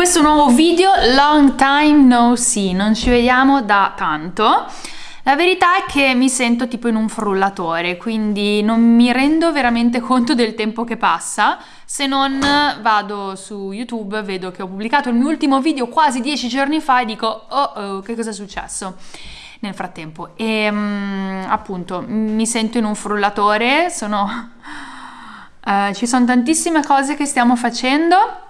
questo nuovo video Long time no see, non ci vediamo da tanto la verità è che mi sento tipo in un frullatore, quindi non mi rendo veramente conto del tempo che passa. Se non vado su YouTube, vedo che ho pubblicato il mio ultimo video quasi dieci giorni fa e dico, oh, oh che cosa è successo? Nel frattempo. E um, appunto, mi sento in un frullatore, sono... Uh, ci sono tantissime cose che stiamo facendo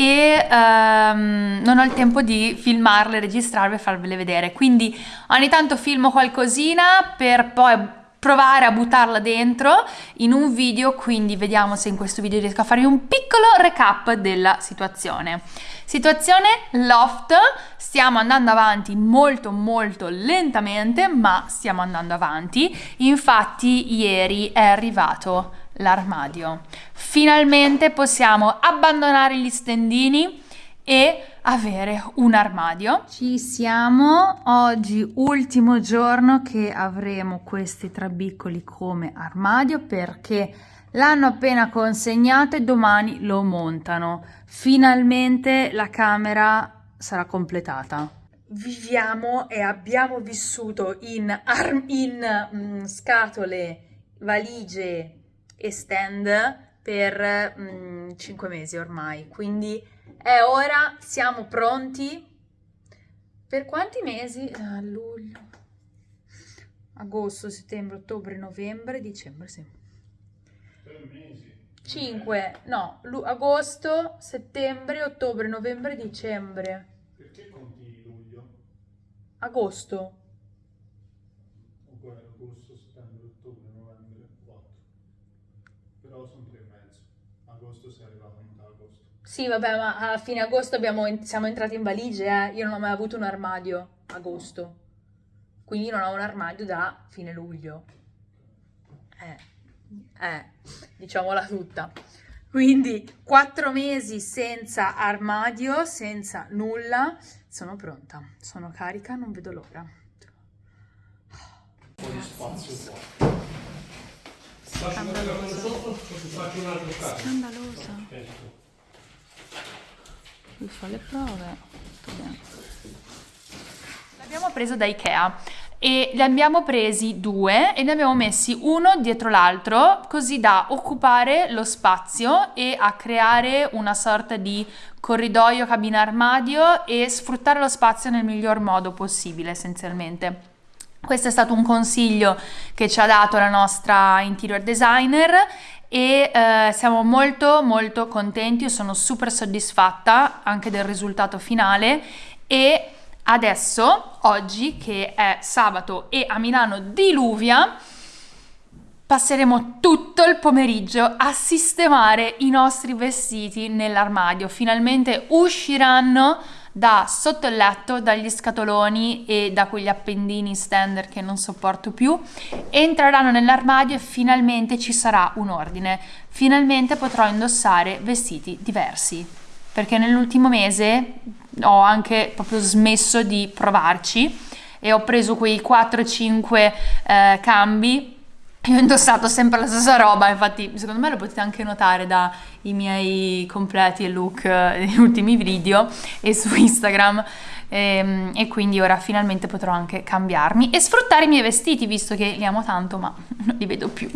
e um, non ho il tempo di filmarle, registrarle e farvele vedere. Quindi ogni tanto filmo qualcosina per poi provare a buttarla dentro in un video, quindi vediamo se in questo video riesco a farvi un piccolo recap della situazione. Situazione loft, stiamo andando avanti molto molto lentamente, ma stiamo andando avanti. Infatti ieri è arrivato l'armadio. Finalmente possiamo abbandonare gli stendini e avere un armadio. Ci siamo, oggi ultimo giorno che avremo questi trabiccoli come armadio perché l'hanno appena consegnato e domani lo montano. Finalmente la camera sarà completata. Viviamo e abbiamo vissuto in, in mm, scatole, valigie e stand per mm, 5 mesi ormai, quindi è ora, siamo pronti. Per quanti mesi? Uh, luglio, agosto, settembre, ottobre, novembre, dicembre, sì. Per mesi. 5, no, agosto, settembre, ottobre, novembre, dicembre. Perché conti luglio? Agosto, settembre, ottobre, novembre, 4. Però sono tre e mezzo. Agosto sei arrivato a metà agosto. Sì, vabbè, ma a fine agosto abbiamo, siamo entrati in valigie, eh. Io non ho mai avuto un armadio agosto. Quindi non ho un armadio da fine luglio. Eh, eh, diciamola tutta. Quindi quattro mesi senza armadio, senza nulla. Sono pronta, sono carica, non vedo l'ora. Un po' di spazio qua. Scandalosa. Faccio un altro caso. Scandalosa. Lui fa le prove. L'abbiamo preso da Ikea e li abbiamo presi due e ne abbiamo messi uno dietro l'altro così da occupare lo spazio e a creare una sorta di corridoio cabina armadio e sfruttare lo spazio nel miglior modo possibile essenzialmente. Questo è stato un consiglio che ci ha dato la nostra interior designer e eh, siamo molto molto contenti, io sono super soddisfatta anche del risultato finale e adesso, oggi che è sabato e a Milano diluvia, passeremo tutto il pomeriggio a sistemare i nostri vestiti nell'armadio. Finalmente usciranno da sotto il letto, dagli scatoloni e da quegli appendini standard che non sopporto più, entreranno nell'armadio e finalmente ci sarà un ordine. Finalmente potrò indossare vestiti diversi, perché nell'ultimo mese ho anche proprio smesso di provarci e ho preso quei 4-5 eh, cambi io ho indossato sempre la stessa roba, infatti secondo me lo potete anche notare dai miei completi e look degli ultimi video e su Instagram. E, ehm, e, quindi ora finalmente potrò anche cambiarmi e sfruttare i miei vestiti visto che li amo tanto ma non li vedo più.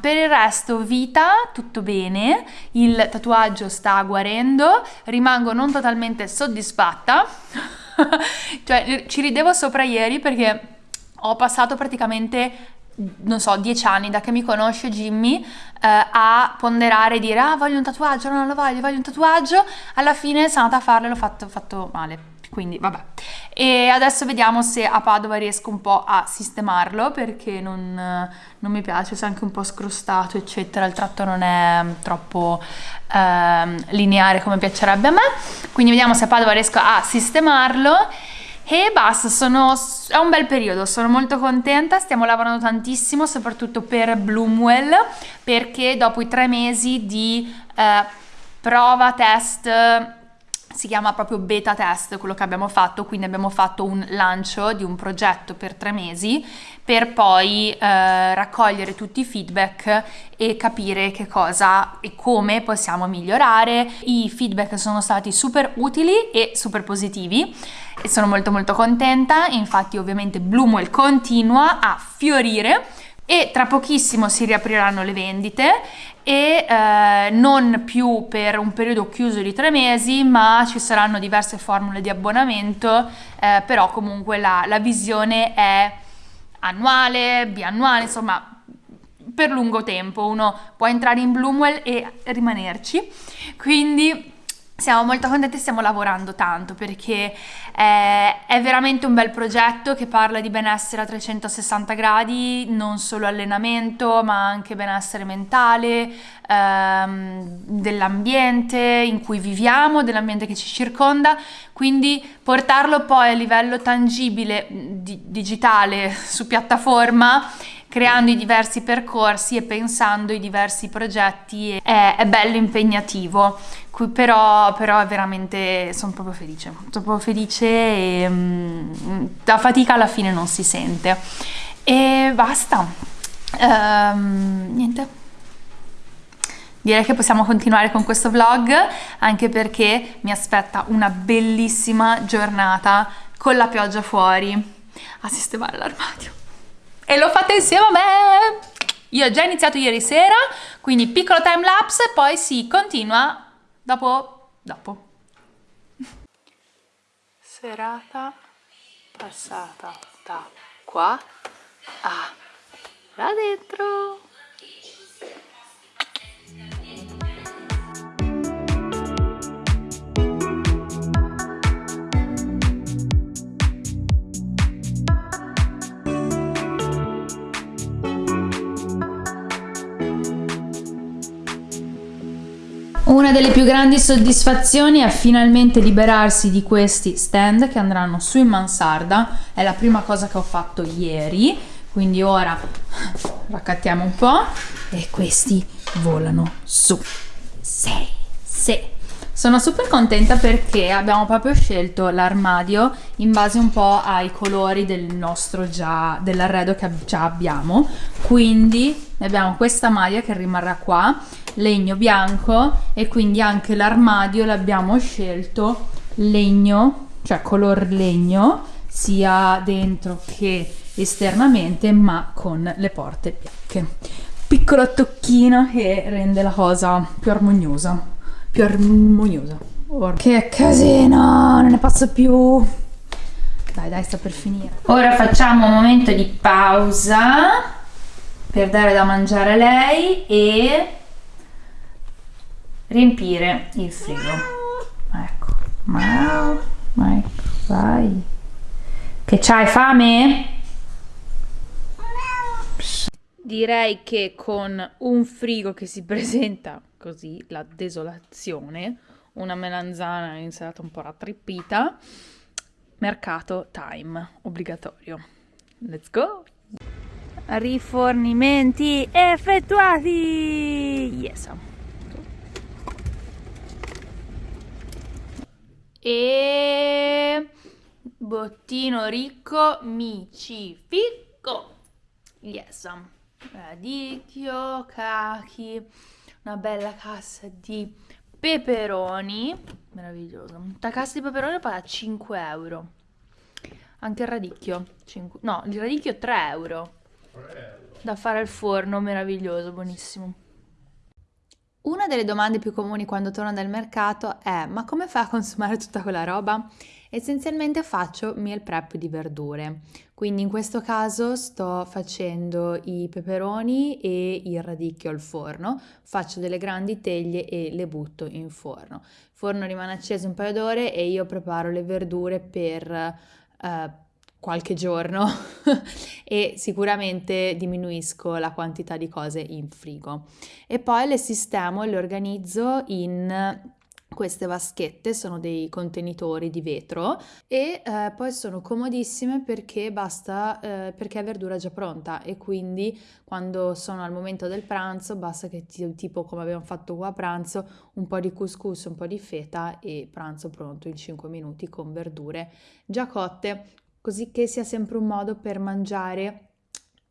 Per il resto vita, tutto bene, il tatuaggio sta guarendo, rimango non totalmente soddisfatta, cioè ci ridevo sopra ieri perché ho passato praticamente non so, dieci anni da che mi conosce Jimmy eh, a ponderare e dire ah voglio un tatuaggio, no, non lo voglio, voglio un tatuaggio, alla fine sono andata a farlo e l'ho fatto, fatto male, quindi vabbè. E adesso vediamo se a Padova riesco un po' a sistemarlo perché non, non mi piace, si è anche un po' scrostato eccetera, il tratto non è troppo eh, lineare come piacerebbe a me, quindi vediamo se a Padova riesco a sistemarlo e basta, sono, è un bel periodo, sono molto contenta, stiamo lavorando tantissimo, soprattutto per Bloomwell, perché dopo i tre mesi di eh, prova, test, si chiama proprio beta test quello che abbiamo fatto, quindi abbiamo fatto un lancio di un progetto per tre mesi per poi eh, raccogliere tutti i feedback e capire che cosa e come possiamo migliorare. I feedback sono stati super utili e super positivi e sono molto molto contenta, infatti ovviamente Bloomwell continua a fiorire e tra pochissimo si riapriranno le vendite e eh, non più per un periodo chiuso di tre mesi ma ci saranno diverse formule di abbonamento eh, però comunque la, la visione è annuale, biannuale insomma per lungo tempo. Uno può entrare in Bloomwell e rimanerci. Quindi siamo molto contenti e stiamo lavorando tanto perché è, è, veramente un bel progetto che parla di benessere a 360 gradi, non solo allenamento ma anche benessere mentale, ehm, dell'ambiente in cui viviamo, dell'ambiente che ci circonda, quindi portarlo poi a livello tangibile, di, digitale, su piattaforma creando i diversi percorsi e pensando i diversi progetti è, è bello impegnativo. Però, però è veramente sono proprio felice sono proprio felice e um, la fatica alla fine non si sente. E basta. Um, niente. Direi che possiamo continuare con questo vlog anche perché mi aspetta una bellissima giornata con la pioggia fuori a sistemare l'armadio e lo fate insieme a me! Io ho già iniziato ieri sera, quindi piccolo time lapse poi si continua dopo, dopo. Serata passata da qua a là dentro. Una delle più grandi soddisfazioni è finalmente liberarsi di questi stand che andranno su in mansarda, è la prima cosa che ho fatto ieri, quindi ora raccattiamo un po' e questi volano su. Sono super contenta perché abbiamo proprio scelto l'armadio in base un po' ai colori del nostro già, dell'arredo che già abbiamo, quindi abbiamo questa maglia che rimarrà qua legno bianco e quindi anche l'armadio l'abbiamo scelto legno, cioè color legno, sia dentro che esternamente, ma con le porte bianche. Piccolo tocchino che rende la cosa più armoniosa, più armoniosa. Or che casino, non ne posso più. Dai, dai, sta per finire. Ora facciamo un momento di pausa per dare da mangiare a lei e riempire il frigo ecco ma ecco vai che c'hai fame? direi che con un frigo che si presenta così la desolazione una melanzana insalata un po' rattrippita mercato time obbligatorio. Let's go! Rifornimenti effettuati! Yes. E bottino ricco mi ci ficco yes radicchio cachi una bella cassa di peperoni meraviglioso una cassa di peperoni paga 5 euro. Anche il radicchio 5... no il radicchio 3 euro. Da fare al forno meraviglioso buonissimo. Una delle domande più comuni quando torno dal mercato è ma come fai a consumare tutta quella roba? Essenzialmente faccio meal prep di verdure, quindi in questo caso sto facendo i peperoni e il radicchio al forno, faccio delle grandi teglie e le butto in forno. Il forno rimane acceso un paio d'ore e io preparo le verdure per eh, qualche giorno e sicuramente diminuisco la quantità di cose in frigo. E poi le sistemo e le organizzo in queste vaschette sono dei contenitori di vetro e eh, poi sono comodissime perché basta eh, perché è verdura già pronta e quindi quando sono al momento del pranzo basta che ti, tipo come abbiamo fatto qua a pranzo un po' di couscous, un po' di feta e pranzo pronto in 5 minuti con verdure già cotte così che sia sempre un modo per mangiare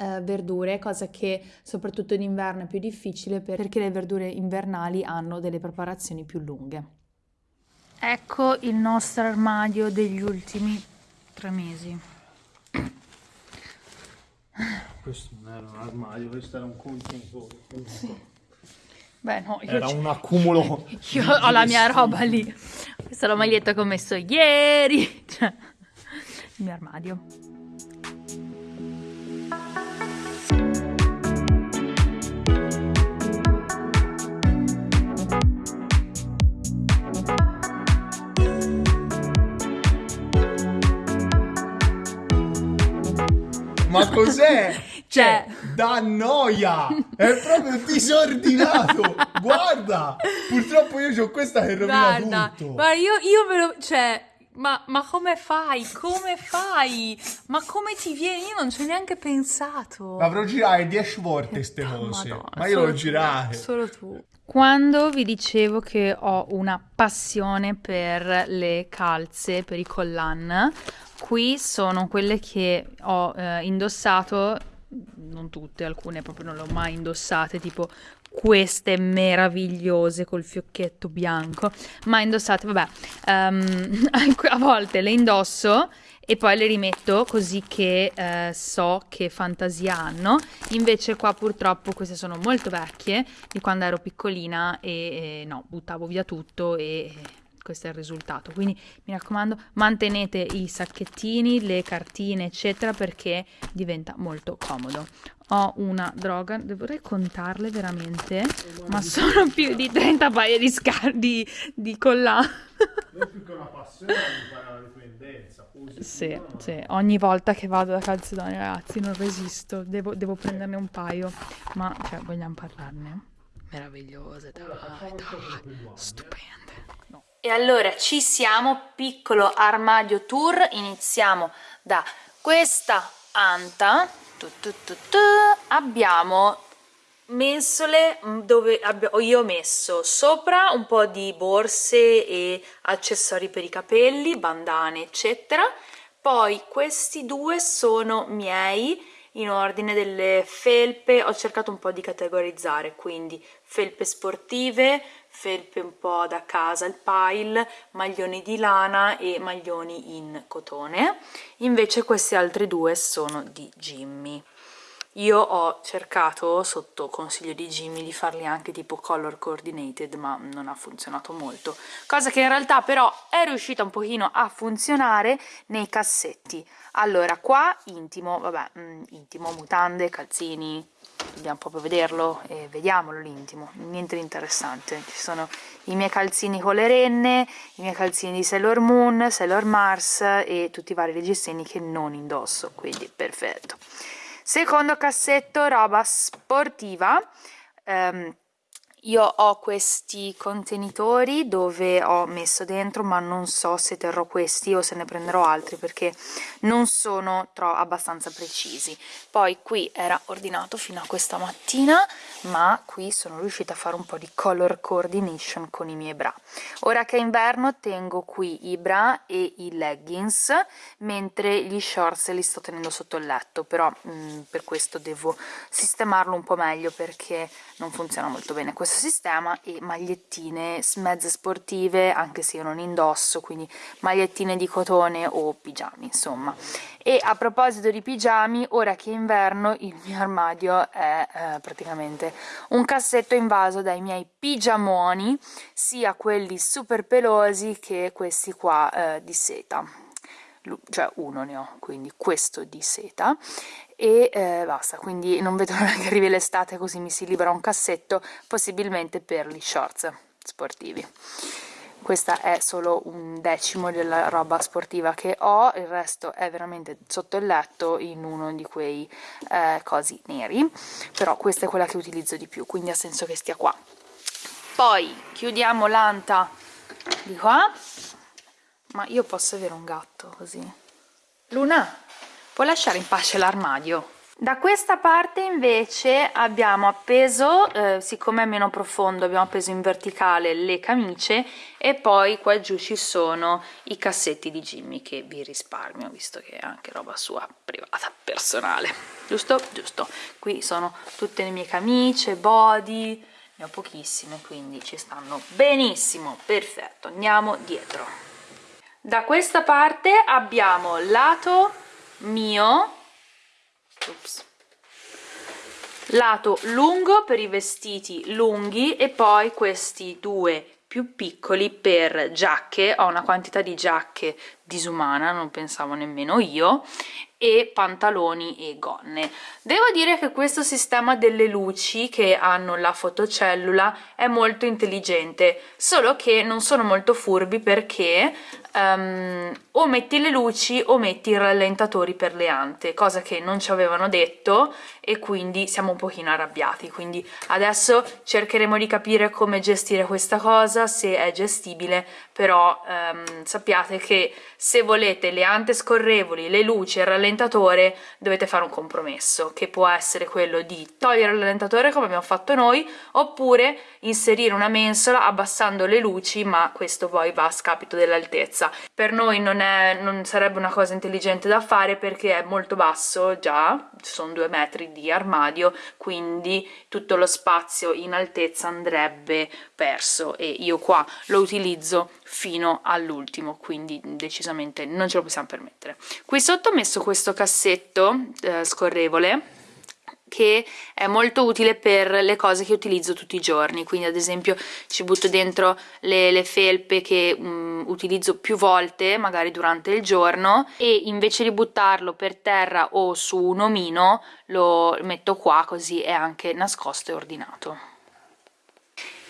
eh, verdure, cosa che soprattutto in inverno è più difficile perché le verdure invernali hanno delle preparazioni più lunghe. Ecco il nostro armadio degli ultimi tre mesi. Questo non era un armadio, questo era un contenitore. Sì. Beh, no, io era un accumulo. Io ho la mia roba lì. Questa è la maglietta che ho messo ieri. Cioè, il mio armadio. Ma cos'è? Cioè, da noia! È proprio disordinato! Guarda! Purtroppo io ho questa che rovina guarda, tutto. Guarda, io, io me lo... Cioè, ma, ma, come fai? Come fai? Ma come ti viene? Io non ci ho neanche pensato. L'avrò girate 10 volte queste cose. Madonna, ma io l'ho girate. Solo tu. Quando vi dicevo che ho una passione per le calze, per i collan, qui sono quelle che ho eh, indossato, non tutte, alcune proprio non le ho mai indossate, tipo queste meravigliose col fiocchetto bianco, ma indossate, vabbè, um, a volte le indosso e poi le rimetto così che eh, so che fantasia hanno. Invece qua purtroppo queste sono molto vecchie di quando ero piccolina e, e no, buttavo via tutto e questo è il risultato. Quindi mi raccomando, mantenete i sacchettini, le cartine, eccetera, perché diventa molto comodo. Ho una droga, dovrei contarle veramente, ma sono più di 30 paia di scardi di collane. Non più che una passione, una dipendenza. Sì, sì, ogni volta che vado da Calzedone, ragazzi, non resisto, devo, devo prenderne un paio, ma cioè, vogliamo parlarne? Meravigliose, dai, dai, stupende. E allora ci siamo, piccolo armadio tour, iniziamo da questa anta, tu, tu, tu, abbiamo mensole dove io ho messo sopra un po' di borse e accessori per i capelli, bandane eccetera, poi questi due sono miei in ordine delle felpe, ho cercato un po' di categorizzare, quindi felpe sportive, felpe un po' da casa, il pile, maglioni di lana e maglioni in cotone. Invece questi altri due sono di Jimmy. Io ho cercato, sotto consiglio di Jimmy, di farli anche tipo color coordinated, ma non ha funzionato molto. Cosa che in realtà però è riuscita un pochino a funzionare nei cassetti. Allora, qua intimo, vabbè, mm, intimo, mutande, calzini, dobbiamo proprio vederlo e vediamolo l'intimo, niente di interessante. Ci sono i miei calzini con le renne, i miei calzini di Sailor Moon, Sailor Mars e tutti i vari reggiseni che non indosso, quindi perfetto. Secondo cassetto, roba sportiva. Um, io ho questi contenitori dove ho messo dentro ma non so se terrò questi o se ne prenderò altri perché non sono abbastanza precisi. Poi qui era ordinato fino a questa mattina ma qui sono riuscita a fare un po' di color coordination con i miei bra. Ora che è inverno tengo qui i bra e i leggings mentre gli shorts li sto tenendo sotto il letto però mh, mm, per questo devo sistemarlo un po' meglio perché non funziona molto bene. Questo sistema e magliettine mezze sportive anche se io non indosso quindi magliettine di cotone o pigiami insomma. E a proposito di pigiami ora che è inverno il mio armadio è eh, praticamente un cassetto invaso dai miei pigiamoni sia quelli super pelosi che questi qua eh, di seta. Cioè uno ne ho, quindi questo di seta e eh, basta, quindi non vedo l'ora che arrivi l'estate così mi si libera un cassetto possibilmente per gli shorts sportivi. Questa è solo un decimo della roba sportiva che ho, il resto è veramente sotto il letto in uno di quei eh, cosi neri, però questa è quella che utilizzo di più, quindi ha senso che stia qua. Poi chiudiamo l'anta di qua. Ma io posso avere un gatto così? Luna puoi lasciare in pace l'armadio da questa parte invece abbiamo appeso, eh, siccome è meno profondo, abbiamo appeso in verticale le camicie e poi qua giù ci sono i cassetti di Jimmy che vi risparmio, visto che è anche roba sua privata, personale. Giusto? Giusto. Qui sono tutte le mie camicie, body, ne ho pochissime, quindi ci stanno benissimo. Perfetto, andiamo dietro. Da questa parte abbiamo lato mio Ups. lato lungo per i vestiti lunghi e poi questi due più piccoli per giacche ho una quantità di giacche disumana non pensavo nemmeno io e pantaloni e gonne devo dire che questo sistema delle luci che hanno la fotocellula è molto intelligente solo che non sono molto furbi perché um, o metti le luci o metti i rallentatori per le ante cosa che non ci avevano detto e quindi siamo un pochino arrabbiati. Quindi adesso cercheremo di capire come gestire questa cosa se è gestibile però um, sappiate che se volete le ante scorrevoli, le luci e il rallentatore dovete fare un compromesso che può essere quello di togliere il rallentatore come abbiamo fatto noi oppure inserire una mensola abbassando le luci ma questo poi va a scapito dell'altezza per noi non, è, non sarebbe una cosa intelligente da fare perché è molto basso già, sono due metri di armadio quindi tutto lo spazio in altezza andrebbe perso e io qua lo utilizzo fino all'ultimo quindi decisamente non ce lo possiamo permettere. Qui sotto ho messo questo cassetto eh, scorrevole che è molto utile per le cose che utilizzo tutti i giorni. Quindi ad esempio ci butto dentro le, le felpe che um, utilizzo più volte magari durante il giorno e invece di buttarlo per terra o su un omino lo metto qua così è anche nascosto e ordinato.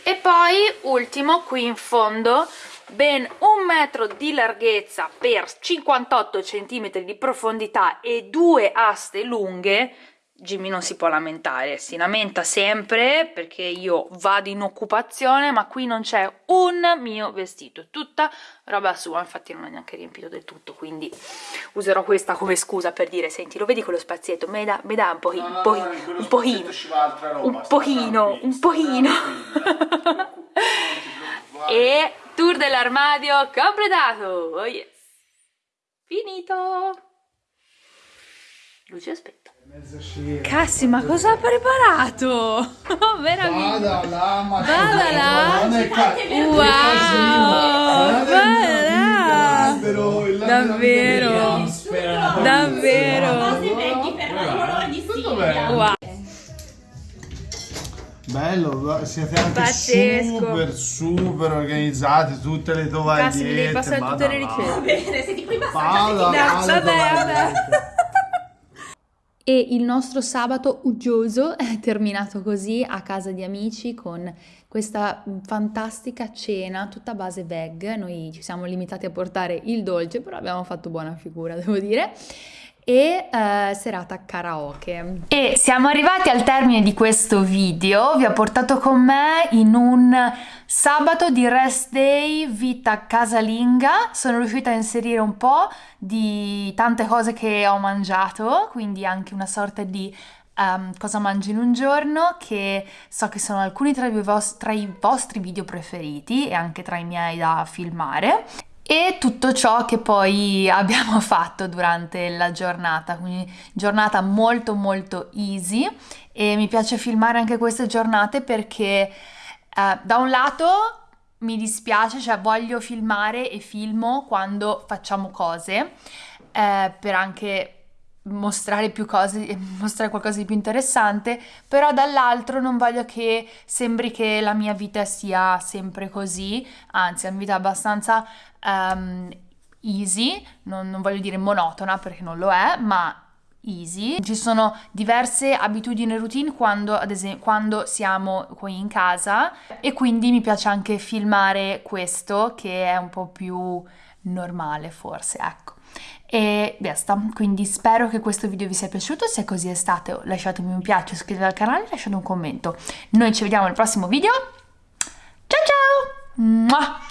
E poi ultimo qui in fondo ben un metro di larghezza per 58 cm di profondità e due aste lunghe Jimmy non si può lamentare, si lamenta sempre perché io vado in occupazione ma qui non c'è un mio vestito, è tutta roba sua, infatti non è neanche riempito del tutto quindi userò questa come scusa per dire senti lo vedi quello spazietto, me da, me da un pochino, no, no, no, un pochino, un pochino, un pochino, un pochino e tour dell'armadio completato, oh yes, finito, luce aspetta. Cassi, ma cosa ha preparato? Veramente. Vada là, ma Vada là. Wow. Vada là. Davvero. Davvero. Wow. Bello, siete anche Pazzesco. super super organizzati, tutte le tovagliette. Cassi, mi devi passare tutte le ricette. Va bene, se ti puoi passare. Vada, vada, vada e il nostro sabato uggioso è terminato così a casa di amici con questa fantastica cena tutta a base veg. Noi ci siamo limitati a portare il dolce, però abbiamo fatto buona figura, devo dire e eh, serata karaoke. E siamo arrivati al termine di questo video, vi ho portato con me in un sabato di rest day vita casalinga, sono riuscita a inserire un po' di tante cose che ho mangiato, quindi anche una sorta di Um, cosa mangi in un giorno, che so che sono alcuni tra i, vostri, tra i, vostri, video preferiti e anche tra i miei da filmare e tutto ciò che poi abbiamo fatto durante la giornata, quindi giornata molto molto easy. E mi piace filmare anche queste giornate perché eh, da un lato mi dispiace, cioè voglio filmare e filmo quando facciamo cose eh, per anche mostrare più cose, mostrare qualcosa di più interessante, però dall'altro non voglio che sembri che la mia vita sia sempre così, anzi è una vita abbastanza um, easy, non, non voglio dire monotona perché non lo è, ma easy. Ci sono diverse abitudini e routine quando, ad esempio, quando siamo qui in casa e quindi mi piace anche filmare questo che è un po' più normale forse, ecco. E basta, quindi spero che questo video vi sia piaciuto, se così è stato lasciatemi un piace, iscrivetevi al canale e lasciate un commento. Noi ci vediamo al prossimo video, ciao ciao!